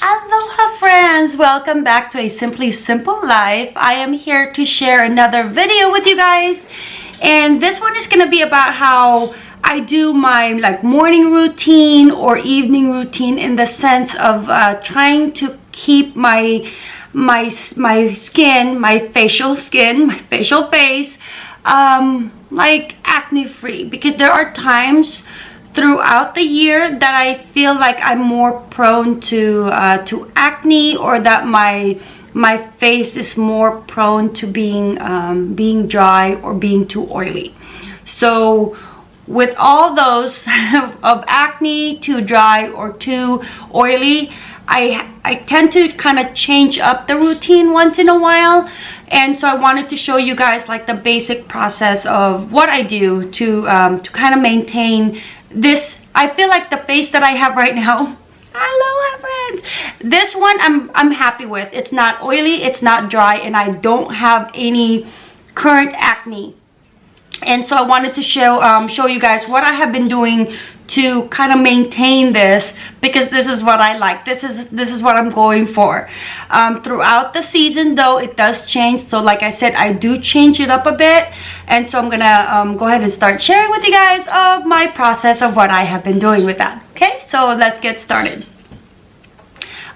Aloha friends! Welcome back to a Simply Simple Life. I am here to share another video with you guys. And this one is going to be about how I do my like morning routine or evening routine in the sense of uh, trying to keep my my my skin, my facial skin, my facial face um, like acne free because there are times throughout the year that I feel like I'm more prone to uh, to acne or that my my face is more prone to being um, being dry or being too oily. So with all those of acne too dry or too oily I, I tend to kind of change up the routine once in a while. And so I wanted to show you guys like the basic process of what I do to um, to kind of maintain this I feel like the face that I have right now hello friends. This one I'm I'm happy with. It's not oily it's not dry and I don't have any current acne. And so I wanted to show um, show you guys what I have been doing to kind of maintain this because this is what I like. This is this is what I'm going for. Um, throughout the season though it does change. So like I said I do change it up a bit. And so I'm gonna um, go ahead and start sharing with you guys of my process of what I have been doing with that. Okay? So let's get started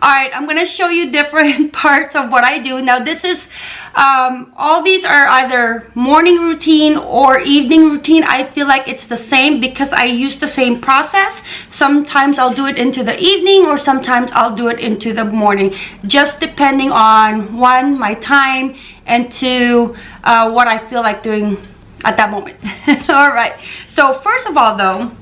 all right i'm to show you different parts of what i do. Now this is um, all these are either morning routine or evening routine. I feel like it's the same because i use the same process. Sometimes i'll do it into the evening or sometimes i'll do it into the morning just depending on one my time and two uh, what i feel like doing at that moment. All right. So first of all though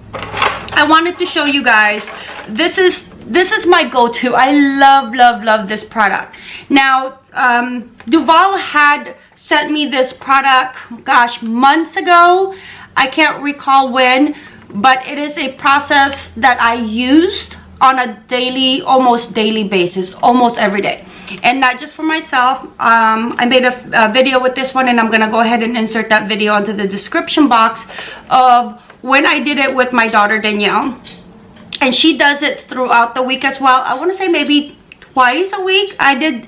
i wanted to show you guys this is this is my go-to. I love love love this product. Now um, Duvolle had sent me this product gosh months ago. I can't recall when but it is a process that i used on a daily almost daily basis almost every day. And not just for myself um, i made a, a video with this one and i'm gonna go ahead and insert that video into the description box of when i did it with my daughter danielle and she does it throughout the week as well. I want to say maybe twice a week. I did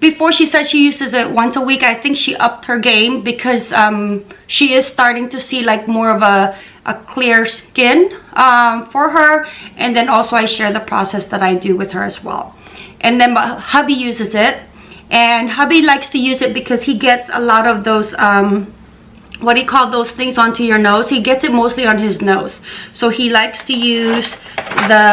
before she said she uses it once a week i think she upped her game because um, she is starting to see like more of a, a clear skin um, for her. And then also i share the process that i do with her as well. And then hubby uses it. And hubby likes to use it because he gets a lot of those um, what do you call those things onto your nose. He gets it mostly on his nose. So he likes to use the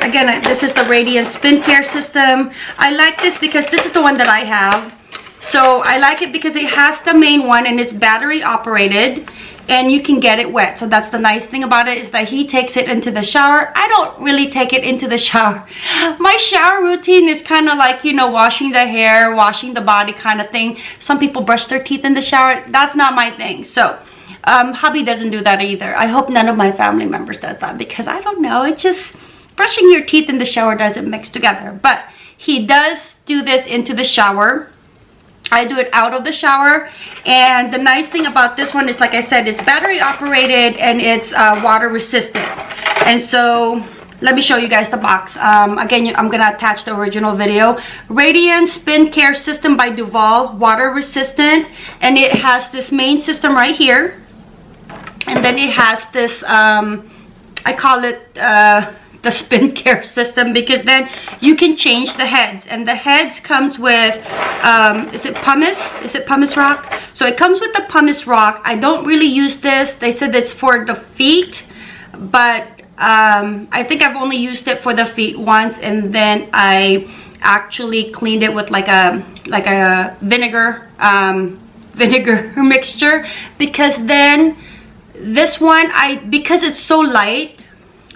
again this is the radiant spin care system. I like this because this is the one that i have. So i like it because it has the main one and it's battery operated and you can get it wet. So that's the nice thing about it is that he takes it into the shower. I don't really take it into the shower. My shower routine is kind of like you know washing the hair washing the body kind of thing. Some people brush their teeth in the shower. That's not my thing. So um, hubby doesn't do that either. I hope none of my family members does that because i don't know. It's just brushing your teeth in the shower doesn't mix together. But he does do this into the shower I do it out of the shower. And the nice thing about this one is like I said it's battery operated and it's uh, water resistant. And so let me show you guys the box. Um, again I'm gonna attach the original video. Radiant Spin Care System by Duvolle water resistant. And it has this main system right here. And then it has this um, I call it uh, the spin care system because then you can change the heads. And the heads comes with um, is it pumice? Is it pumice rock? So it comes with the pumice rock. I don't really use this. They said it's for the feet but um, I think I've only used it for the feet once and then I actually cleaned it with like a like a vinegar um, vinegar mixture because then this one I because it's so light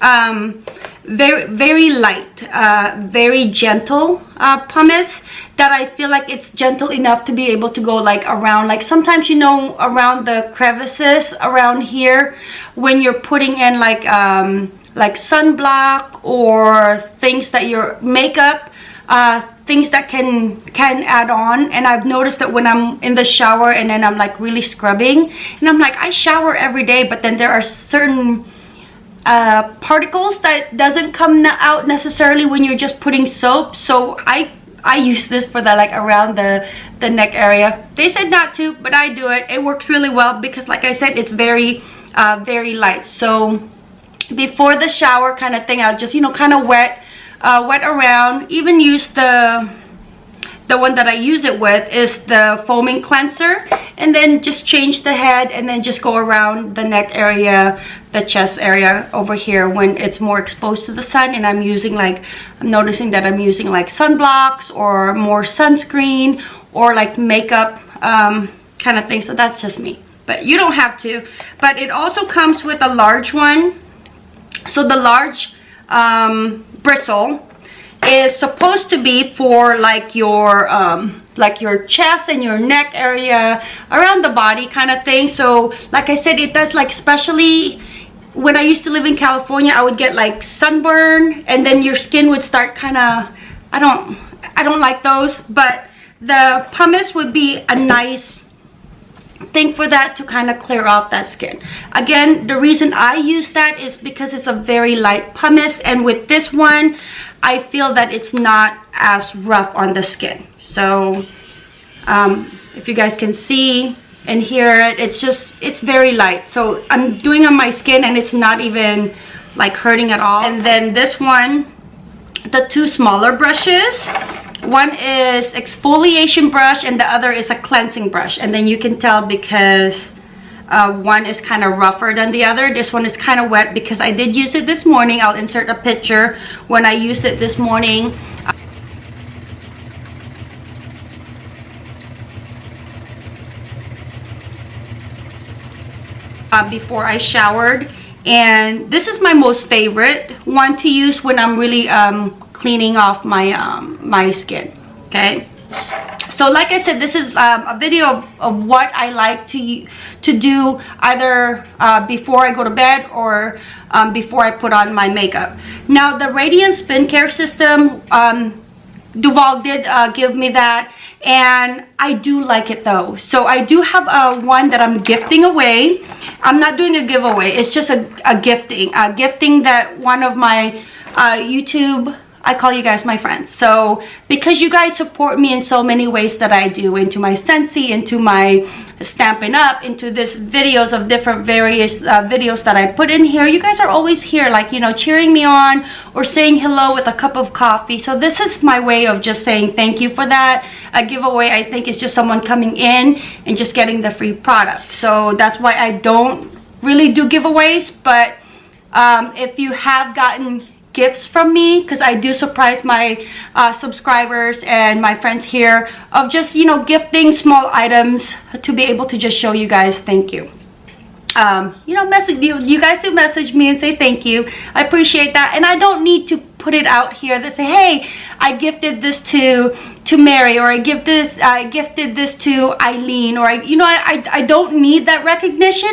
um, very very light uh, very gentle uh, pumice that I feel like it's gentle enough to be able to go like around. Like sometimes you know around the crevices around here when you're putting in like um, like sunblock or things that your makeup uh, things that can can add on. And I've noticed that when I'm in the shower and then I'm like really scrubbing and I'm like I shower every day but then there are certain uh, particles that doesn't come out necessarily when you're just putting soap. So I I use this for the like around the the neck area. They said not to but I do it. It works really well because like I said it's very uh, very light. So before the shower kind of thing I'll just you know kind of wet uh, wet around. Even use the the one that I use it with is the foaming cleanser and then just change the head and then just go around the neck area the chest area over here when it's more exposed to the sun. And I'm using like I'm noticing that I'm using like sunblocks or more sunscreen or like makeup um, kind of thing. So that's just me. But you don't have to. But it also comes with a large one. So the large um, bristle is supposed to be for like your um, like your chest and your neck area around the body kind of thing. So like I said it does like especially when I used to live in California I would get like sunburn and then your skin would start kind of I don't I don't like those but the pumice would be a nice thing for that to kind of clear off that skin again the reason I use that is because it's a very light pumice and with this one I feel that it's not as rough on the skin. So um, if you guys can see and hear it, it's just, it's very light. So I'm doing on my skin and it's not even like hurting at all. And then this one, the two smaller brushes, one is exfoliation brush and the other is a cleansing brush. And then you can tell because uh, one is kind of rougher than the other. This one is kind of wet because I did use it this morning. I'll insert a picture when I used it this morning. Uh, before I showered and this is my most favorite one to use when I'm really um, cleaning off my um, my skin okay? So like i said this is um, a video of, of, what i like to to do either uh, before i go to bed or um, before i put on my makeup. Now the radiant spin care system um, Duvolle did uh, give me that and I do like it though. So I do have a one that I'm gifting away. I'm not doing a giveaway. It's just a, a gifting a gifting that one of my uh, YouTube I call you guys my friends. So because you guys support me in so many ways that I do, into my Scentsy, into my Stampin' Up, into this videos of different various uh, videos that I put in here, you guys are always here like, you know, cheering me on or saying hello with a cup of coffee. So this is my way of just saying thank you for that. A giveaway I think is just someone coming in and just getting the free product. So that's why I don't really do giveaways, but um, if you have gotten gifts from me because I do surprise my uh, subscribers and my friends here of just, you know, gifting small items to be able to just show you guys thank you. Um, you know, message you, you guys do message me and say thank you. I appreciate that. And I don't need to put it out here that say, hey, I gifted this to to Mary or I give this I gifted this to Eileen or I you know I, I, I don't need that recognition.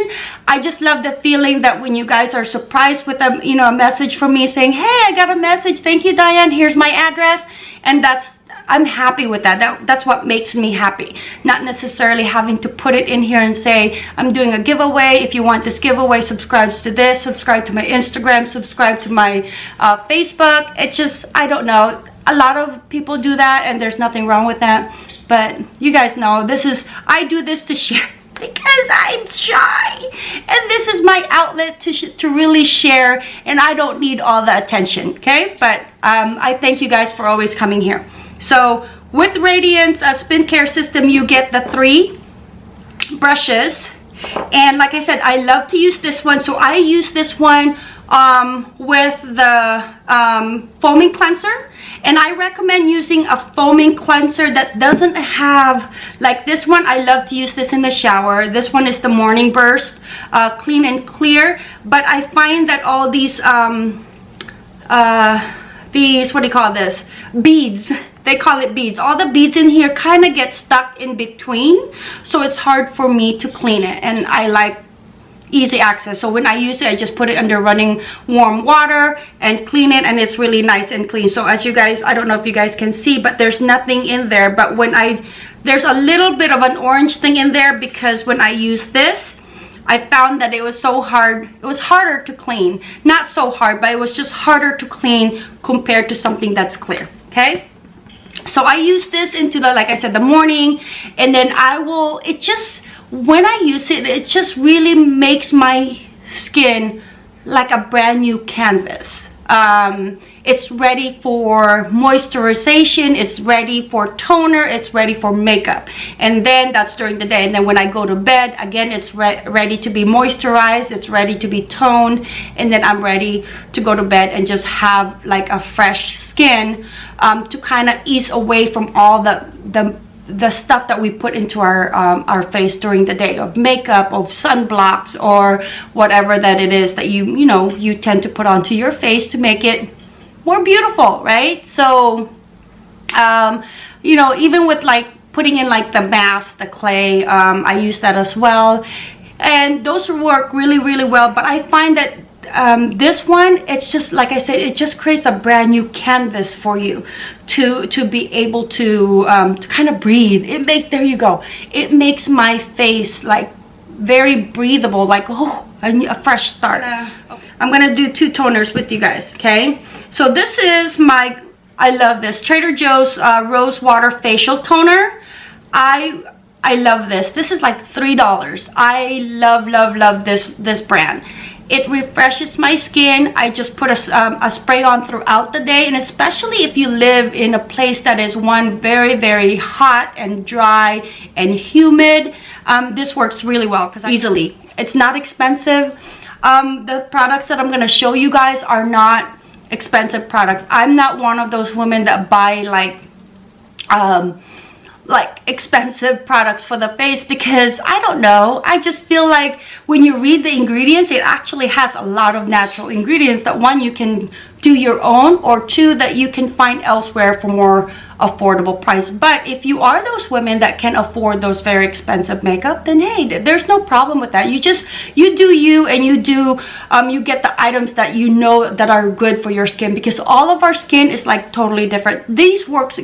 I just love the feeling that when you guys are surprised with a you know a message from me saying hey I got a message. Thank you Diane. Here's my address. And that's I'm happy with that. that. That's what makes me happy. Not necessarily having to put it in here and say, I'm doing a giveaway. If you want this giveaway, subscribe to this, subscribe to my Instagram, subscribe to my uh, Facebook. It's just, I don't know. A lot of people do that and there's nothing wrong with that. But you guys know, this is, I do this to share because I'm shy and this is my outlet to, to really share and I don't need all the attention okay but um, I thank you guys for always coming here so with Radiance uh, Spin Care System, you get the three brushes. And like I said, I love to use this one. So I use this one um, with the um, foaming cleanser. And I recommend using a foaming cleanser that doesn't have like this one I love to use this in the shower. This one is the morning burst uh, clean and clear. But I find that all these um, uh, these what do you call this? Beads they call it beads all the beads in here kind of get stuck in between so it's hard for me to clean it and i like easy access so when i use it i just put it under running warm water and clean it and it's really nice and clean so as you guys i don't know if you guys can see but there's nothing in there but when i there's a little bit of an orange thing in there because when i use this I found that it was so hard. It was harder to clean. Not so hard, but it was just harder to clean compared to something that's clear, okay? So I use this into the, like I said, the morning, and then I will, it just, when I use it, it just really makes my skin like a brand new canvas. Um, it's ready for moisturization it's ready for toner it's ready for makeup. And then that's during the day. And then when i go to bed again it's re ready to be moisturized it's ready to be toned and then i'm ready to go to bed and just have like a fresh skin um, to kind of ease away from all the the the stuff that we put into our um, our face during the day of makeup of sunblocks or whatever that it is that you you know you tend to put onto your face to make it more beautiful right? So um you know even with like putting in like the mask the clay um i use that as well. And those work really really well but i find that um, this one it's just like I said it just creates a brand new canvas for you to to be able to um, to kind of breathe it makes there you go it makes my face like very breathable like oh I need a fresh start okay. I'm gonna do two toners with you guys okay so this is my, I love this, Trader Joe's uh, Rose Water Facial Toner. I I love this. This is like $3. I love, love, love this, this brand. It refreshes my skin. I just put a, um, a spray on throughout the day. And especially if you live in a place that is one very, very hot and dry and humid, um, this works really well because easily. It's not expensive. Um, the products that I'm going to show you guys are not expensive products i'm not one of those women that buy like um like expensive products for the face because I don't know. I just feel like when you read the ingredients it actually has a lot of natural ingredients that one you can do your own or two that you can find elsewhere for more affordable price. But if you are those women that can afford those very expensive makeup then hey there's no problem with that. You just you do you and you do um you get the items that you know that are good for your skin because all of our skin is like totally different. These works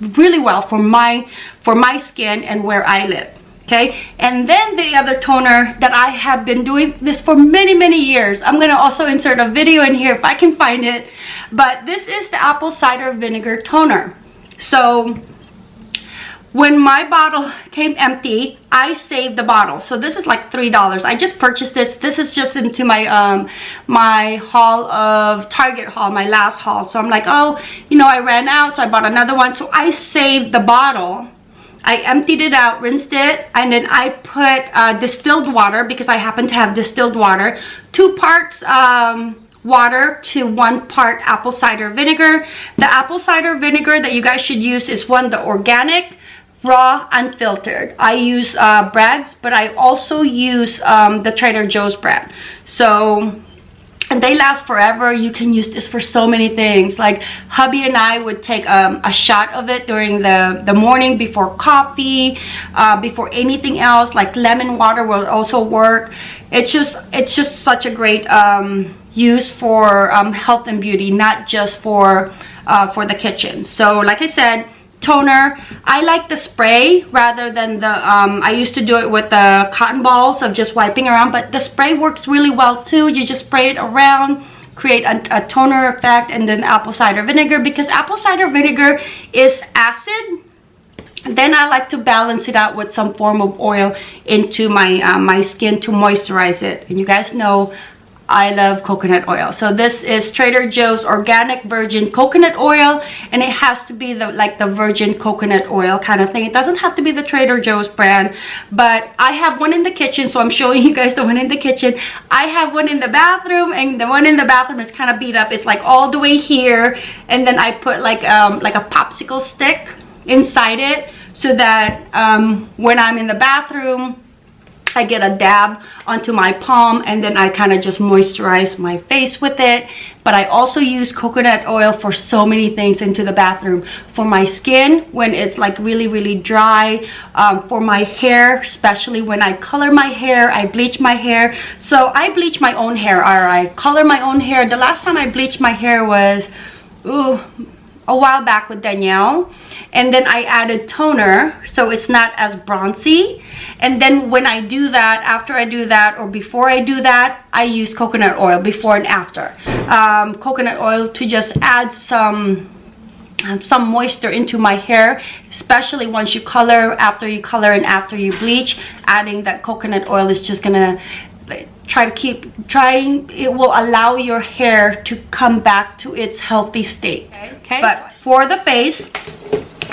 really well for my for my skin and where I live okay? And then the other toner that I have been doing this for many many years. I'm gonna also insert a video in here if I can find it. But this is the apple cider vinegar toner. So when my bottle came empty i saved the bottle. So this is like three dollars. I just purchased this. This is just into my um my haul of target haul my last haul. So i'm like oh you know i ran out so i bought another one. So i saved the bottle. I emptied it out, rinsed it, and then I put uh, distilled water because I happen to have distilled water. Two parts um, water to one part apple cider vinegar. The apple cider vinegar that you guys should use is one, the organic, raw, unfiltered. I use uh, Bragg's, but I also use um, the Trader Joe's brand. So and they last forever. You can use this for so many things. Like hubby and i would take um, a shot of it during the the morning before coffee uh, before anything else. Like lemon water will also work. It's just it's just such a great um, use for um, health and beauty not just for uh, for the kitchen. So like i said toner. I like the spray rather than the um, i used to do it with the cotton balls of just wiping around but the spray works really well too. You just spray it around create a, a toner effect and then apple cider vinegar because apple cider vinegar is acid. Then I like to balance it out with some form of oil into my uh, my skin to moisturize it. And you guys know I love coconut oil. So this is Trader Joe's organic virgin coconut oil and it has to be the like the virgin coconut oil kind of thing. It doesn't have to be the Trader Joe's brand, but I have one in the kitchen so I'm showing you guys the one in the kitchen. I have one in the bathroom and the one in the bathroom is kind of beat up. It's like all the way here and then I put like um like a popsicle stick inside it so that um when I'm in the bathroom I get a dab onto my palm and then I kind of just moisturize my face with it. But I also use coconut oil for so many things into the bathroom. For my skin, when it's like really, really dry. Um, for my hair, especially when I color my hair, I bleach my hair. So I bleach my own hair or I color my own hair. The last time I bleached my hair was, ooh, a while back with Danielle and then I added toner so it's not as bronzy. And then when I do that after I do that or before I do that I use coconut oil before and after. Um, coconut oil to just add some some moisture into my hair especially once you color after you color and after you bleach adding that coconut oil is just gonna try to keep trying it will allow your hair to come back to its healthy state. Okay. Okay. but for the face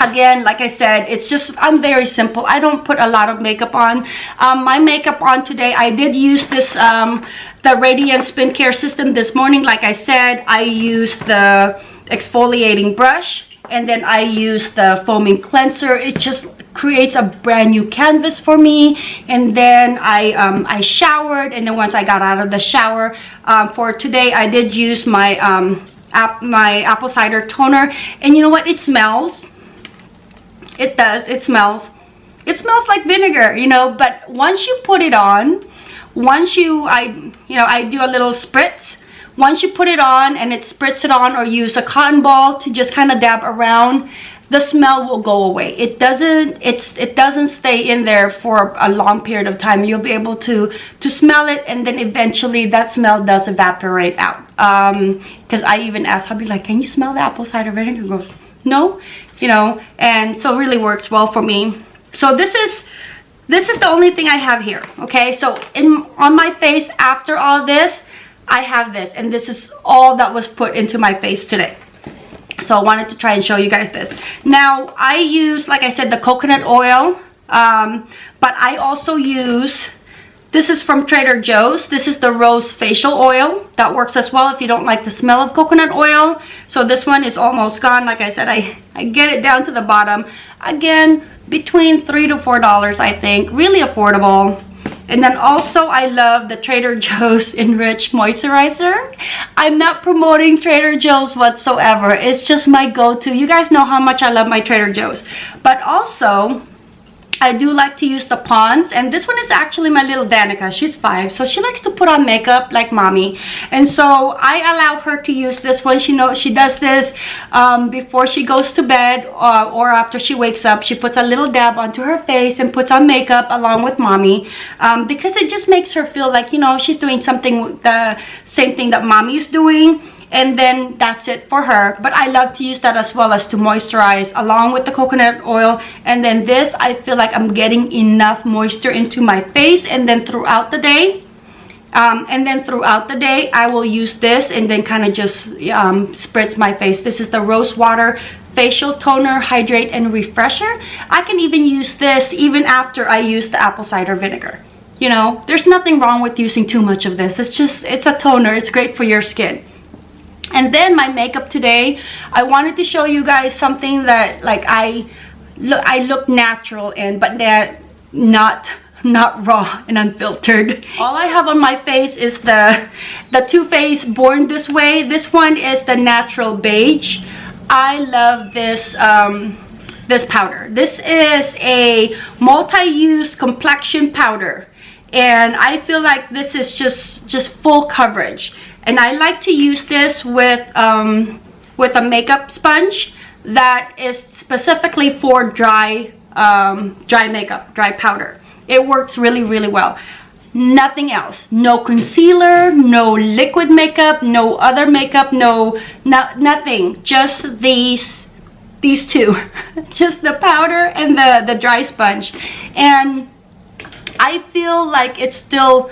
again like i said it's just i'm very simple. I don't put a lot of makeup on. Um, my makeup on today i did use this um, the radiant Spin Care system this morning. Like i said i used the exfoliating brush and then i used the foaming cleanser. It just creates a brand new canvas for me. And then I um, I showered. And then once I got out of the shower um, for today I did use my um, my apple cider toner. And you know what? It smells. It does. It smells. It smells like vinegar you know? But once you put it on once you I you know I do a little spritz. Once you put it on and it spritz it on or use a cotton ball to just kind of dab around the smell will go away. It doesn't it's it doesn't stay in there for a long period of time. You'll be able to to smell it and then eventually that smell does evaporate out. Um because i even asked hubby like can you smell the apple cider vinegar? Goes no you know and so it really works well for me. So this is this is the only thing i have here okay? So in on my face after all this i have this and this is all that was put into my face today so I wanted to try and show you guys this. Now, I use, like I said, the coconut oil, um, but I also use, this is from Trader Joe's. This is the Rose Facial Oil. That works as well if you don't like the smell of coconut oil. So this one is almost gone. Like I said, I, I get it down to the bottom. Again, between 3 to $4, I think. Really affordable. And then also I love the Trader Joe's Enriched Moisturizer. I'm not promoting Trader Joe's whatsoever. It's just my go-to. You guys know how much I love my Trader Joe's. But also, I do like to use the Pond's and this one is actually my little Danica. She's five so she likes to put on makeup like mommy and so I allow her to use this one. She knows she does this um, before she goes to bed uh, or after she wakes up. She puts a little dab onto her face and puts on makeup along with mommy um, because it just makes her feel like you know she's doing something the same thing that mommy is doing and then that's it for her. But i love to use that as well as to moisturize along with the coconut oil. And then this i feel like i'm getting enough moisture into my face. And then throughout the day um, and then throughout the day i will use this and then kind of just um, spritz my face. This is the rose water facial toner hydrate and refresher. I can even use this even after i use the apple cider vinegar. You know there's nothing wrong with using too much of this. It's just it's a toner. It's great for your skin and then my makeup today i wanted to show you guys something that like i look i look natural in but that not not raw and unfiltered. All i have on my face is the the Too Faced born this way. This one is the natural beige. I love this um this powder. This is a multi-use complexion powder and i feel like this is just just full coverage. And I like to use this with um, with a makeup sponge that is specifically for dry um, dry makeup dry powder. It works really really well. Nothing else. No concealer no liquid makeup no other makeup no, no nothing. Just these these two. Just the powder and the the dry sponge. And I feel like it's still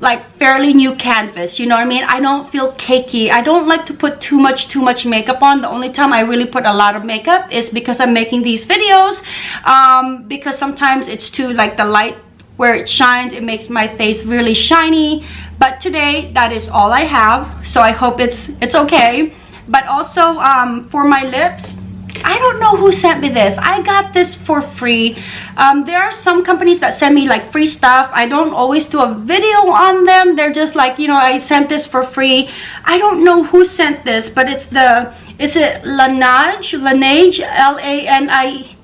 like fairly new canvas you know what i mean? I don't feel cakey. I don't like to put too much too much makeup on. The only time i really put a lot of makeup is because i'm making these videos um, because sometimes it's too like the light where it shines it makes my face really shiny. But today that is all i have so i hope it's it's okay. But also um, for my lips I don't know who sent me this. I got this for free. Um, there are some companies that send me like free stuff. I don't always do a video on them. They're just like, you know, I sent this for free. I don't know who sent this, but it's the, is it Laneige? Laneige, L-A-N-I,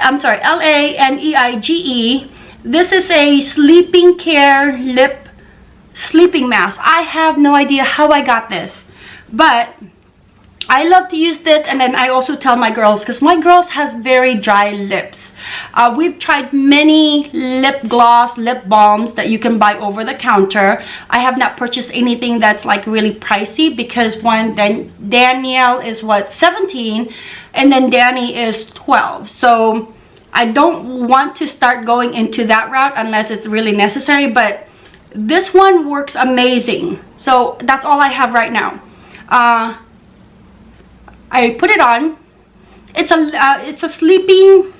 I'm sorry, L-A-N-E-I-G-E. -E. This is a sleeping care lip sleeping mask. I have no idea how I got this, but I love to use this and then I also tell my girls because my girls has very dry lips. Uh, we've tried many lip gloss, lip balms that you can buy over the counter. I have not purchased anything that's like really pricey because one, then Danielle is what, 17 and then Danny is 12. So I don't want to start going into that route unless it's really necessary, but this one works amazing. So that's all I have right now. Uh, I put it on. It's a uh, it's a sleeping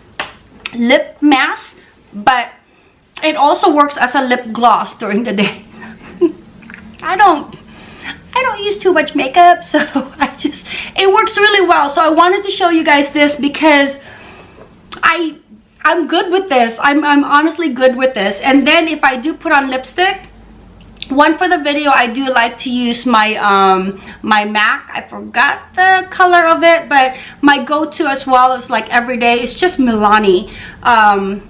lip mask, but it also works as a lip gloss during the day. I don't I don't use too much makeup, so I just it works really well. So I wanted to show you guys this because I I'm good with this. I'm I'm honestly good with this. And then if I do put on lipstick, one for the video i do like to use my um my mac. I forgot the color of it but my go-to as well is like every day it's just milani um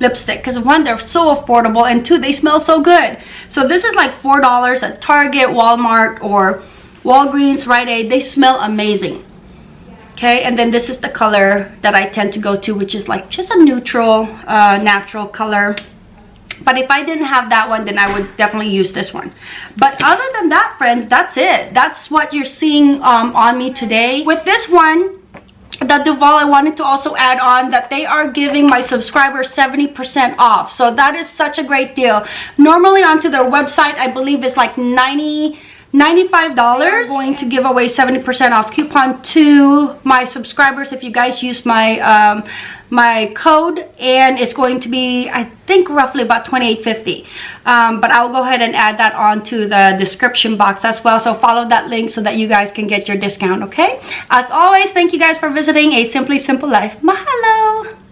lipstick because one they're so affordable and two they smell so good. So this is like four dollars at target walmart or walgreens rite aid. They smell amazing. Okay and then this is the color that i tend to go to which is like just a neutral uh natural color but if i didn't have that one then i would definitely use this one. But other than that friends that's it. That's what you're seeing um, on me today. With this one the Duvolle I wanted to also add on that they are giving my subscribers 70% off. So that is such a great deal. Normally onto their website I believe it's like 90 $95 going to give away 70% off. Coupon to my subscribers if you guys use my um, my code and it's going to be I think roughly about 28.50 um, but I'll go ahead and add that on to the description box as well. So follow that link so that you guys can get your discount okay? As always thank you guys for visiting a simply simple life. Mahalo